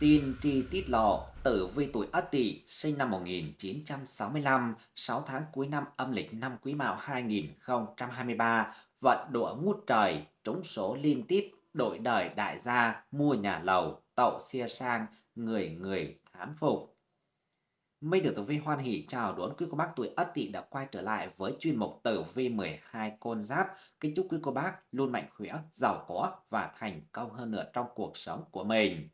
Tin tri tiết lộ, tử vi tuổi Ất Tỵ, sinh năm 1965, 6 tháng cuối năm âm lịch năm Quý Mão 2023, vận đũa ngút trời, trúng số liên tiếp, đổi đời đại gia, mua nhà lầu, tậu xe sang, người người thán phục. Minh được tử vi hoan hỷ chào đón quý cô bác tuổi Ất Tỵ đã quay trở lại với chuyên mục tử vi 12 con giáp. Kính chúc quý cô bác luôn mạnh khỏe, giàu có và thành công hơn nữa trong cuộc sống của mình.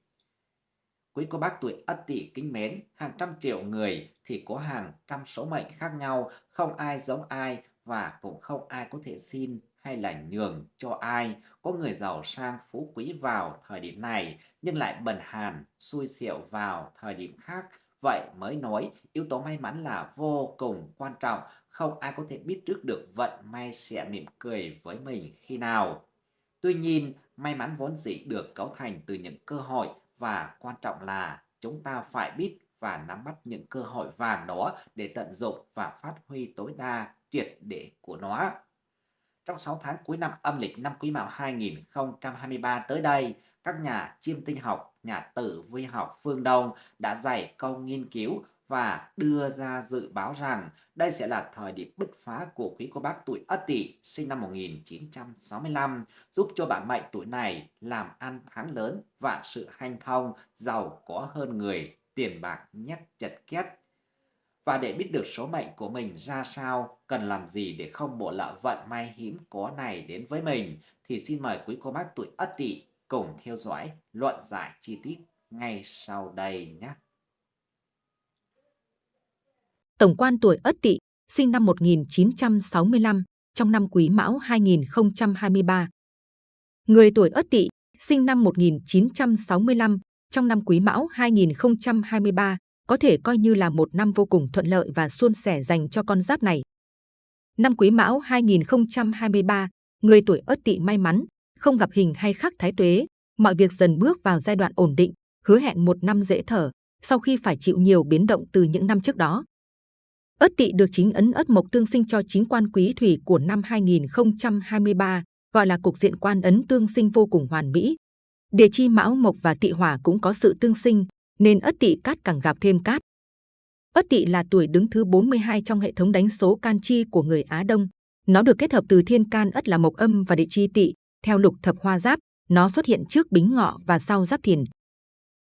Quý cô bác tuổi Ất Tỵ kính mến, hàng trăm triệu người thì có hàng trăm số mệnh khác nhau, không ai giống ai và cũng không ai có thể xin hay là nhường cho ai. Có người giàu sang phú quý vào thời điểm này nhưng lại bần hàn, xui xẻo vào thời điểm khác. Vậy mới nói yếu tố may mắn là vô cùng quan trọng, không ai có thể biết trước được vận may sẽ mỉm cười với mình khi nào. Tuy nhiên, may mắn vốn dĩ được cấu thành từ những cơ hội và quan trọng là chúng ta phải biết và nắm bắt những cơ hội vàng đó để tận dụng và phát huy tối đa triệt để của nó. Trong 6 tháng cuối năm âm lịch năm Quý Mão 2023 tới đây, các nhà chiêm tinh học, nhà tử vi học phương Đông đã dày công nghiên cứu và đưa ra dự báo rằng đây sẽ là thời điểm bứt phá của quý cô bác tuổi Ất Tỵ sinh năm 1965, giúp cho bạn mệnh tuổi này làm ăn thắng lớn, vạn sự hanh thông, giàu có hơn người, tiền bạc nhắc chật két. Và để biết được số mệnh của mình ra sao, cần làm gì để không bộ lỡ vận may hiếm có này đến với mình, thì xin mời quý cô bác tuổi Ất Tỵ cùng theo dõi luận giải chi tiết ngay sau đây nhé. Tổng quan tuổi Ất Tỵ, sinh năm 1965, trong năm Quý Mão 2023. Người tuổi Ất Tỵ, sinh năm 1965, trong năm Quý Mão 2023, có thể coi như là một năm vô cùng thuận lợi và suôn sẻ dành cho con giáp này. Năm Quý Mão 2023, người tuổi Ất Tỵ may mắn, không gặp hình hay khắc thái tuế, mọi việc dần bước vào giai đoạn ổn định, hứa hẹn một năm dễ thở, sau khi phải chịu nhiều biến động từ những năm trước đó. Ất Tỵ được chính ấn Ất Mộc tương sinh cho chính quan quý thủy của năm 2023, gọi là cục diện quan ấn tương sinh vô cùng hoàn mỹ. Địa chi Mão Mộc và Tỵ Hỏa cũng có sự tương sinh, nên Ất Tỵ cát càng gặp thêm cát. Ất Tỵ là tuổi đứng thứ 42 trong hệ thống đánh số can chi của người Á Đông. Nó được kết hợp từ thiên can Ất là Mộc Âm và địa chi Tỵ. Theo lục thập hoa giáp, nó xuất hiện trước Bính Ngọ và sau Giáp Thìn.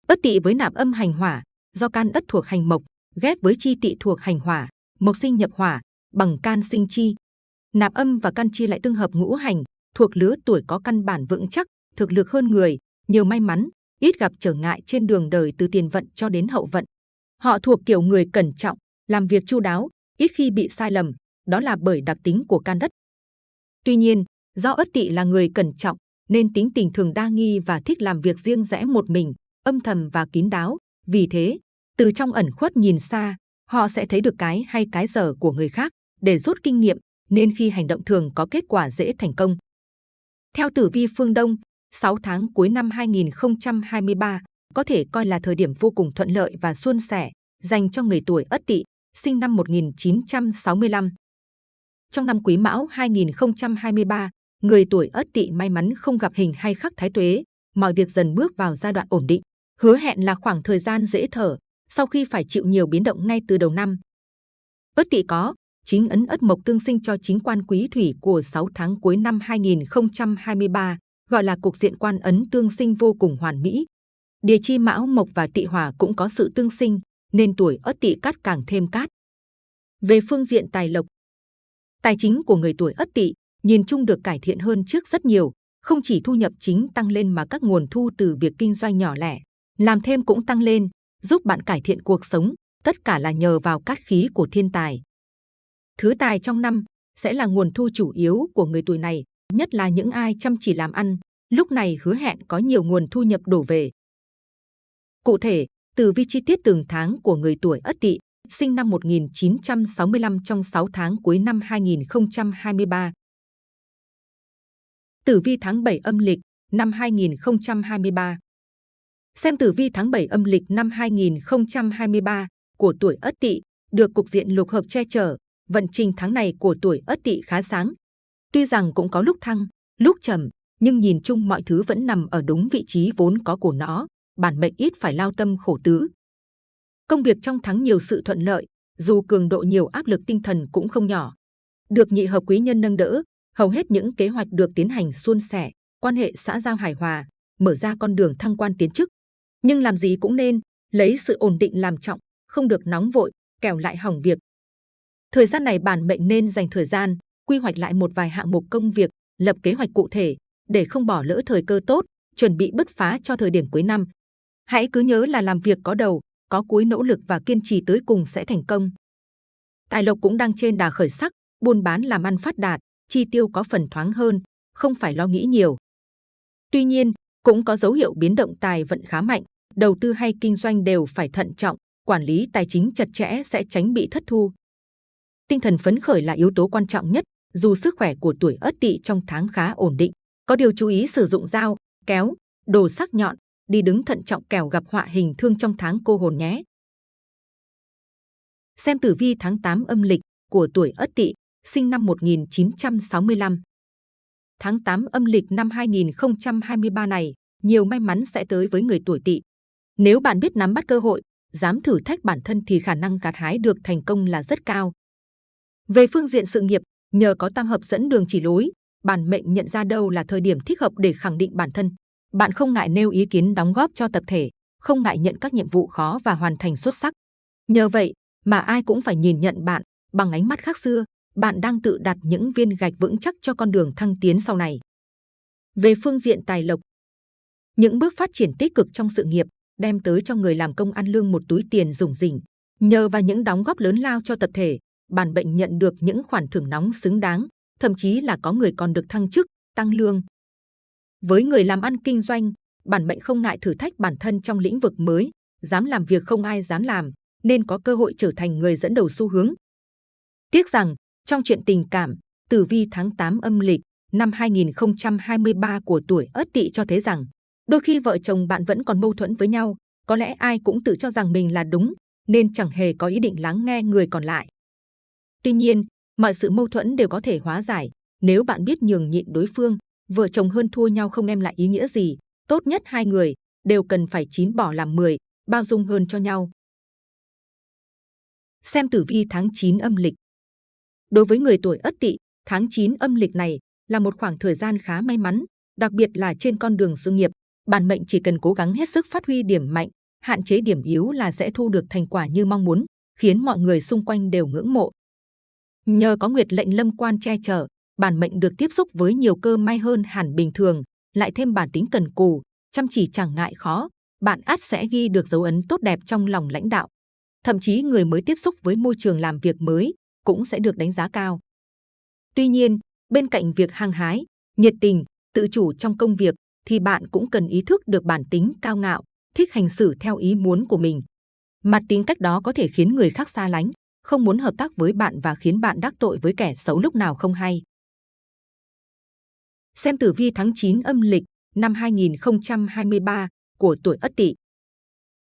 Ất Tỵ với nạp âm hành hỏa, do can Ất thuộc hành Mộc, ghép với chi Tỵ thuộc hành hỏa, mộc sinh nhập hỏa, bằng can sinh chi. Nạp âm và can chi lại tương hợp ngũ hành, thuộc lứa tuổi có căn bản vững chắc, thực lực hơn người, nhiều may mắn, ít gặp trở ngại trên đường đời từ tiền vận cho đến hậu vận. Họ thuộc kiểu người cẩn trọng, làm việc chu đáo, ít khi bị sai lầm, đó là bởi đặc tính của can đất. Tuy nhiên, do ất tỵ là người cẩn trọng, nên tính tình thường đa nghi và thích làm việc riêng rẽ một mình, âm thầm và kín đáo. Vì thế, từ trong ẩn khuất nhìn xa, họ sẽ thấy được cái hay cái dở của người khác để rút kinh nghiệm, nên khi hành động thường có kết quả dễ thành công. Theo tử vi phương Đông, 6 tháng cuối năm 2023 có thể coi là thời điểm vô cùng thuận lợi và suôn sẻ dành cho người tuổi Ất Tỵ, sinh năm 1965. Trong năm Quý Mão 2023, người tuổi Ất Tỵ may mắn không gặp hình hay khắc thái tuế, mọi việc dần bước vào giai đoạn ổn định, hứa hẹn là khoảng thời gian dễ thở, sau khi phải chịu nhiều biến động ngay từ đầu năm. Ất Tỵ có chính ấn Ất Mộc tương sinh cho chính quan quý thủy của 6 tháng cuối năm 2023, gọi là cuộc diện quan ấn tương sinh vô cùng hoàn mỹ. Địa chi Mão Mộc và Tỵ Hỏa cũng có sự tương sinh, nên tuổi Ất Tỵ cát càng thêm cát. Về phương diện tài lộc, tài chính của người tuổi Ất Tỵ nhìn chung được cải thiện hơn trước rất nhiều, không chỉ thu nhập chính tăng lên mà các nguồn thu từ việc kinh doanh nhỏ lẻ, làm thêm cũng tăng lên, giúp bạn cải thiện cuộc sống, tất cả là nhờ vào cát khí của thiên tài. Thứ tài trong năm sẽ là nguồn thu chủ yếu của người tuổi này, nhất là những ai chăm chỉ làm ăn, lúc này hứa hẹn có nhiều nguồn thu nhập đổ về. Cụ thể, từ vi chi tiết từng tháng của người tuổi Ất Tỵ, sinh năm 1965 trong 6 tháng cuối năm 2023. Tử vi tháng 7 âm lịch năm 2023. Xem tử vi tháng 7 âm lịch năm 2023 của tuổi Ất Tỵ được cục diện lục hợp che chở, vận trình tháng này của tuổi Ất Tỵ khá sáng. Tuy rằng cũng có lúc thăng, lúc trầm, nhưng nhìn chung mọi thứ vẫn nằm ở đúng vị trí vốn có của nó, bản mệnh ít phải lao tâm khổ tứ. Công việc trong tháng nhiều sự thuận lợi, dù cường độ nhiều áp lực tinh thần cũng không nhỏ. Được nhị hợp quý nhân nâng đỡ, hầu hết những kế hoạch được tiến hành suôn sẻ, quan hệ xã giao hài hòa, mở ra con đường thăng quan tiến chức. Nhưng làm gì cũng nên lấy sự ổn định làm trọng, không được nóng vội, kẻo lại hỏng việc. Thời gian này bản mệnh nên dành thời gian quy hoạch lại một vài hạng mục công việc, lập kế hoạch cụ thể để không bỏ lỡ thời cơ tốt, chuẩn bị bứt phá cho thời điểm cuối năm. Hãy cứ nhớ là làm việc có đầu, có cuối nỗ lực và kiên trì tới cùng sẽ thành công. Tài lộc cũng đang trên đà khởi sắc, buôn bán làm ăn phát đạt, chi tiêu có phần thoáng hơn, không phải lo nghĩ nhiều. Tuy nhiên, cũng có dấu hiệu biến động tài vận khá mạnh, đầu tư hay kinh doanh đều phải thận trọng, quản lý tài chính chặt chẽ sẽ tránh bị thất thu. Tinh thần phấn khởi là yếu tố quan trọng nhất, dù sức khỏe của tuổi Ất Tỵ trong tháng khá ổn định, có điều chú ý sử dụng dao, kéo, đồ sắc nhọn, đi đứng thận trọng kẻo gặp họa hình thương trong tháng cô hồn nhé. Xem tử vi tháng 8 âm lịch của tuổi Ất Tỵ, sinh năm 1965. Tháng 8 âm lịch năm 2023 này, nhiều may mắn sẽ tới với người tuổi Tỵ. Nếu bạn biết nắm bắt cơ hội, dám thử thách bản thân thì khả năng gặt hái được thành công là rất cao. Về phương diện sự nghiệp, nhờ có tam hợp dẫn đường chỉ lối, bản mệnh nhận ra đâu là thời điểm thích hợp để khẳng định bản thân. Bạn không ngại nêu ý kiến đóng góp cho tập thể, không ngại nhận các nhiệm vụ khó và hoàn thành xuất sắc. Nhờ vậy mà ai cũng phải nhìn nhận bạn bằng ánh mắt khác xưa, bạn đang tự đặt những viên gạch vững chắc cho con đường thăng tiến sau này. Về phương diện tài lộc, những bước phát triển tích cực trong sự nghiệp đem tới cho người làm công ăn lương một túi tiền rủng rỉnh. Nhờ vào những đóng góp lớn lao cho tập thể, bản bệnh nhận được những khoản thưởng nóng xứng đáng, thậm chí là có người còn được thăng chức, tăng lương. Với người làm ăn kinh doanh, bản mệnh không ngại thử thách bản thân trong lĩnh vực mới, dám làm việc không ai dám làm, nên có cơ hội trở thành người dẫn đầu xu hướng. Tiếc rằng, trong chuyện tình cảm, tử vi tháng 8 âm lịch năm 2023 của tuổi Ất Tỵ cho thấy rằng, đôi khi vợ chồng bạn vẫn còn mâu thuẫn với nhau, có lẽ ai cũng tự cho rằng mình là đúng, nên chẳng hề có ý định lắng nghe người còn lại. Tuy nhiên, mọi sự mâu thuẫn đều có thể hóa giải nếu bạn biết nhường nhịn đối phương. Vợ chồng hơn thua nhau không đem lại ý nghĩa gì. Tốt nhất hai người đều cần phải chín bỏ làm 10, bao dung hơn cho nhau. Xem tử vi tháng 9 âm lịch. Đối với người tuổi Ất Tỵ, tháng 9 âm lịch này là một khoảng thời gian khá may mắn, đặc biệt là trên con đường sự nghiệp. Bản mệnh chỉ cần cố gắng hết sức phát huy điểm mạnh, hạn chế điểm yếu là sẽ thu được thành quả như mong muốn, khiến mọi người xung quanh đều ngưỡng mộ. Nhờ có nguyệt lệnh lâm quan che chở, bản mệnh được tiếp xúc với nhiều cơ may hơn hẳn bình thường, lại thêm bản tính cần cù, chăm chỉ chẳng ngại khó, bạn ắt sẽ ghi được dấu ấn tốt đẹp trong lòng lãnh đạo. Thậm chí người mới tiếp xúc với môi trường làm việc mới cũng sẽ được đánh giá cao. Tuy nhiên, bên cạnh việc hăng hái, nhiệt tình, tự chủ trong công việc, thì bạn cũng cần ý thức được bản tính cao ngạo, thích hành xử theo ý muốn của mình. Mặt tính cách đó có thể khiến người khác xa lánh, không muốn hợp tác với bạn và khiến bạn đắc tội với kẻ xấu lúc nào không hay. Xem tử vi tháng 9 âm lịch năm 2023 của tuổi Ất Tỵ.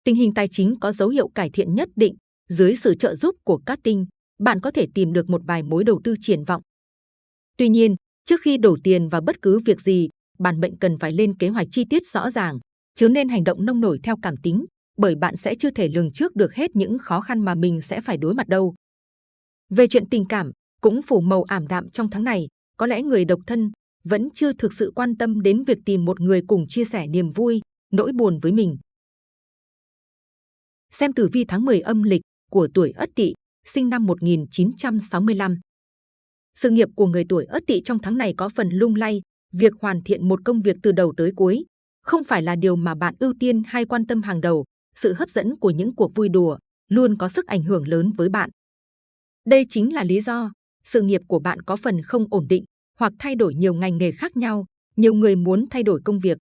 Tình hình tài chính có dấu hiệu cải thiện nhất định, dưới sự trợ giúp của các tinh, bạn có thể tìm được một vài mối đầu tư triển vọng. Tuy nhiên, trước khi đổ tiền vào bất cứ việc gì, bản mệnh cần phải lên kế hoạch chi tiết rõ ràng, chứ nên hành động nông nổi theo cảm tính, bởi bạn sẽ chưa thể lường trước được hết những khó khăn mà mình sẽ phải đối mặt đâu. Về chuyện tình cảm, cũng phủ màu ảm đạm trong tháng này, có lẽ người độc thân vẫn chưa thực sự quan tâm đến việc tìm một người cùng chia sẻ niềm vui, nỗi buồn với mình. Xem tử vi tháng 10 âm lịch của tuổi Ất Tỵ, sinh năm 1965. Sự nghiệp của người tuổi Ất Tỵ trong tháng này có phần lung lay, việc hoàn thiện một công việc từ đầu tới cuối không phải là điều mà bạn ưu tiên hay quan tâm hàng đầu, sự hấp dẫn của những cuộc vui đùa luôn có sức ảnh hưởng lớn với bạn. Đây chính là lý do sự nghiệp của bạn có phần không ổn định hoặc thay đổi nhiều ngành nghề khác nhau. Nhiều người muốn thay đổi công việc.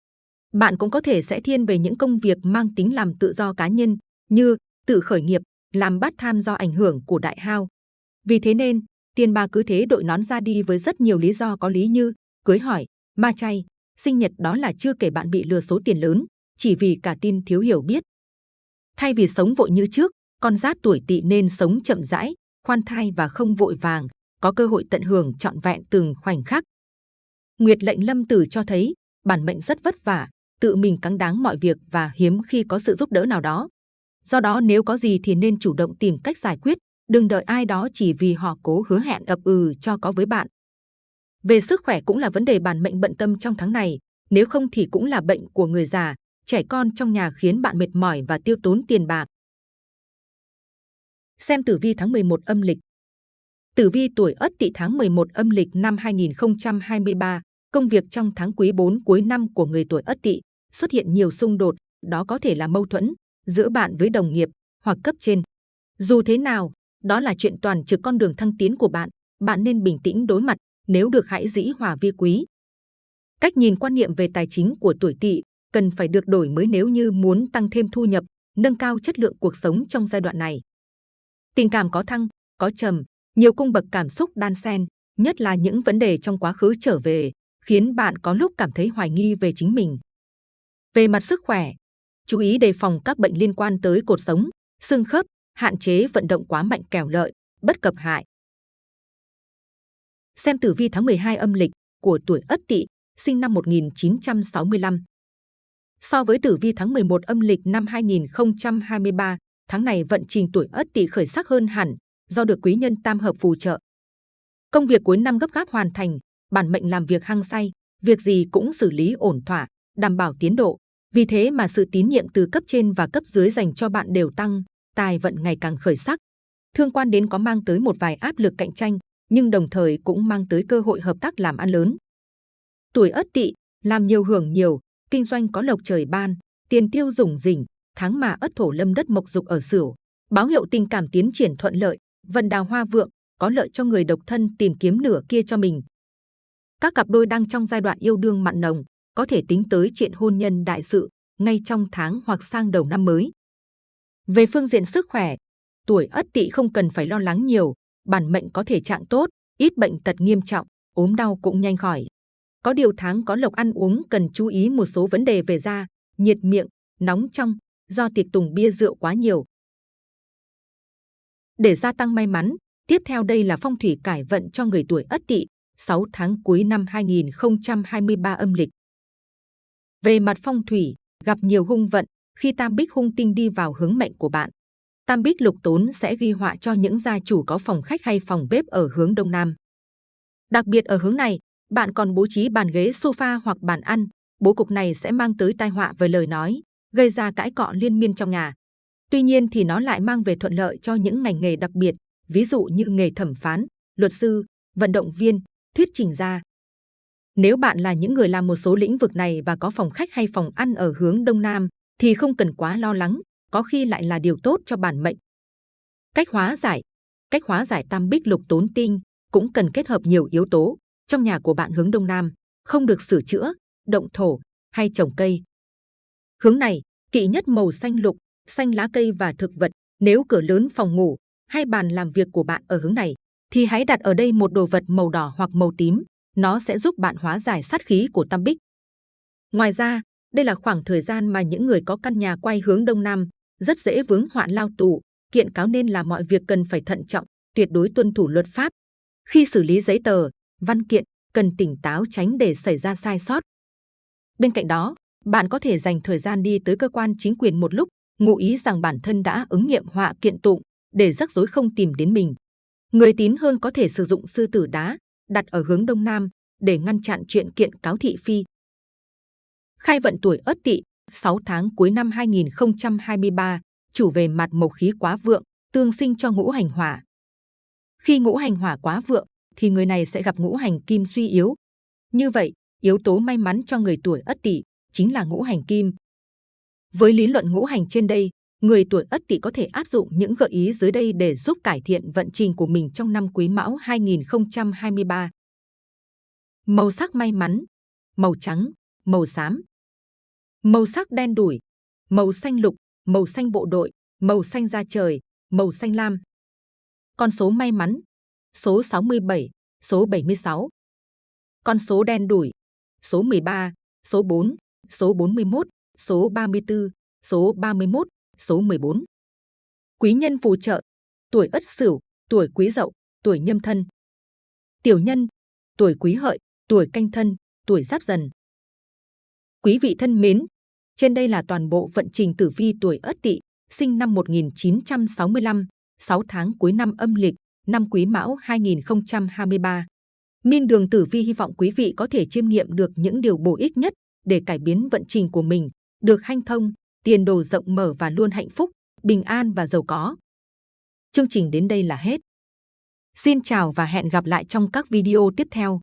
Bạn cũng có thể sẽ thiên về những công việc mang tính làm tự do cá nhân như tự khởi nghiệp, làm bắt tham do ảnh hưởng của đại hao. Vì thế nên, tiền bà cứ thế đội nón ra đi với rất nhiều lý do có lý như cưới hỏi, ma chay, sinh nhật đó là chưa kể bạn bị lừa số tiền lớn, chỉ vì cả tin thiếu hiểu biết. Thay vì sống vội như trước, con giáp tuổi tỵ nên sống chậm rãi, khoan thai và không vội vàng, có cơ hội tận hưởng trọn vẹn từng khoảnh khắc. Nguyệt lệnh lâm tử cho thấy bản mệnh rất vất vả, tự mình cắn đáng mọi việc và hiếm khi có sự giúp đỡ nào đó. Do đó nếu có gì thì nên chủ động tìm cách giải quyết, đừng đợi ai đó chỉ vì họ cố hứa hẹn ập ừ cho có với bạn. Về sức khỏe cũng là vấn đề bản mệnh bận tâm trong tháng này, nếu không thì cũng là bệnh của người già, trẻ con trong nhà khiến bạn mệt mỏi và tiêu tốn tiền bạc. Xem tử vi tháng 11 âm lịch. Tử vi tuổi Ất Tỵ tháng 11 âm lịch năm 2023, công việc trong tháng quý 4 cuối năm của người tuổi Ất Tỵ xuất hiện nhiều xung đột, đó có thể là mâu thuẫn giữa bạn với đồng nghiệp hoặc cấp trên. Dù thế nào, đó là chuyện toàn trực con đường thăng tiến của bạn, bạn nên bình tĩnh đối mặt, nếu được hãy dĩ hòa vi quý. Cách nhìn quan niệm về tài chính của tuổi Tỵ cần phải được đổi mới nếu như muốn tăng thêm thu nhập, nâng cao chất lượng cuộc sống trong giai đoạn này. Tình cảm có thăng, có trầm, nhiều cung bậc cảm xúc đan xen, nhất là những vấn đề trong quá khứ trở về, khiến bạn có lúc cảm thấy hoài nghi về chính mình. Về mặt sức khỏe, chú ý đề phòng các bệnh liên quan tới cột sống, xương khớp, hạn chế vận động quá mạnh kẻo lợi, bất cập hại. Xem tử vi tháng 12 âm lịch của tuổi Ất Tỵ, sinh năm 1965. So với tử vi tháng 11 âm lịch năm 2023, tháng này vận trình tuổi Ất Tỵ khởi sắc hơn hẳn do được quý nhân tam hợp phù trợ. Công việc cuối năm gấp gáp hoàn thành, bản mệnh làm việc hăng say, việc gì cũng xử lý ổn thỏa, đảm bảo tiến độ. Vì thế mà sự tín nhiệm từ cấp trên và cấp dưới dành cho bạn đều tăng, tài vận ngày càng khởi sắc. Thương quan đến có mang tới một vài áp lực cạnh tranh, nhưng đồng thời cũng mang tới cơ hội hợp tác làm ăn lớn. Tuổi Ất Tỵ làm nhiều hưởng nhiều, kinh doanh có lộc trời ban, tiền tiêu dùng rỉnh, tháng mà Ất thổ lâm đất mộc dục ở Sửu, báo hiệu tình cảm tiến triển thuận lợi, vận đào hoa vượng, có lợi cho người độc thân tìm kiếm nửa kia cho mình. Các cặp đôi đang trong giai đoạn yêu đương mặn nồng, có thể tính tới chuyện hôn nhân đại sự ngay trong tháng hoặc sang đầu năm mới. Về phương diện sức khỏe, tuổi Ất Tỵ không cần phải lo lắng nhiều, bản mệnh có thể trạng tốt, ít bệnh tật nghiêm trọng, ốm đau cũng nhanh khỏi. Có điều tháng có lộc ăn uống cần chú ý một số vấn đề về da, nhiệt miệng, nóng trong, do tiệc tùng bia rượu quá nhiều. Để gia tăng may mắn, tiếp theo đây là phong thủy cải vận cho người tuổi Ất Tỵ, 6 tháng cuối năm 2023 âm lịch. Về mặt phong thủy, gặp nhiều hung vận khi tam bích hung tinh đi vào hướng mệnh của bạn. Tam bích lục tốn sẽ ghi họa cho những gia chủ có phòng khách hay phòng bếp ở hướng đông nam. Đặc biệt ở hướng này, bạn còn bố trí bàn ghế sofa hoặc bàn ăn. Bố cục này sẽ mang tới tai họa về lời nói, gây ra cãi cọ liên miên trong nhà. Tuy nhiên thì nó lại mang về thuận lợi cho những ngành nghề đặc biệt, ví dụ như nghề thẩm phán, luật sư, vận động viên, thuyết trình gia. Nếu bạn là những người làm một số lĩnh vực này và có phòng khách hay phòng ăn ở hướng đông nam, thì không cần quá lo lắng, có khi lại là điều tốt cho bản mệnh. Cách hóa giải Cách hóa giải tam bích lục tốn tinh cũng cần kết hợp nhiều yếu tố. Trong nhà của bạn hướng đông nam, không được sửa chữa, động thổ hay trồng cây. Hướng này, kỵ nhất màu xanh lục, xanh lá cây và thực vật. Nếu cửa lớn phòng ngủ hay bàn làm việc của bạn ở hướng này, thì hãy đặt ở đây một đồ vật màu đỏ hoặc màu tím. Nó sẽ giúp bạn hóa giải sát khí của tam bích. Ngoài ra, đây là khoảng thời gian mà những người có căn nhà quay hướng đông nam rất dễ vướng hoạn lao tù. Kiện cáo nên là mọi việc cần phải thận trọng, tuyệt đối tuân thủ luật pháp. Khi xử lý giấy tờ, văn kiện, cần tỉnh táo tránh để xảy ra sai sót. Bên cạnh đó, bạn có thể dành thời gian đi tới cơ quan chính quyền một lúc, ngụ ý rằng bản thân đã ứng nghiệm họa kiện tụng để rắc rối không tìm đến mình. Người tín hơn có thể sử dụng sư tử đá đặt ở hướng đông nam để ngăn chặn chuyện kiện cáo thị phi. Khai vận tuổi Ất Tỵ, 6 tháng cuối năm 2023, chủ về mặt mộc khí quá vượng, tương sinh cho ngũ hành hỏa. Khi ngũ hành hỏa quá vượng, thì người này sẽ gặp ngũ hành kim suy yếu. Như vậy, yếu tố may mắn cho người tuổi Ất Tỵ chính là ngũ hành kim. Với lý luận ngũ hành trên đây, người tuổi Ất Tỵ có thể áp dụng những gợi ý dưới đây để giúp cải thiện vận trình của mình trong năm Quý Mão 2023. Màu sắc may mắn: màu trắng, màu xám. Màu sắc đen đủi: màu xanh lục, màu xanh bộ đội, màu xanh da trời, màu xanh lam. Con số may mắn: số 67, số 76. Con số đen đủi: số 13, số 4, số 41, số 34, số 31, số 14. Quý nhân phù trợ: tuổi Ất Sửu, tuổi Quý Dậu, tuổi Nhâm Thân. Tiểu nhân: tuổi Quý Hợi, tuổi Canh Thân, tuổi Giáp Dần. Quý vị thân mến, trên đây là toàn bộ vận trình tử vi tuổi Ất Tỵ, sinh năm 1965, 6 tháng cuối năm âm lịch, năm Quý Mão 2023. Minh Đường Tử Vi hy vọng quý vị có thể chiêm nghiệm được những điều bổ ích nhất để cải biến vận trình của mình, được hanh thông, tiền đồ rộng mở và luôn hạnh phúc, bình an và giàu có. Chương trình đến đây là hết. Xin chào và hẹn gặp lại trong các video tiếp theo.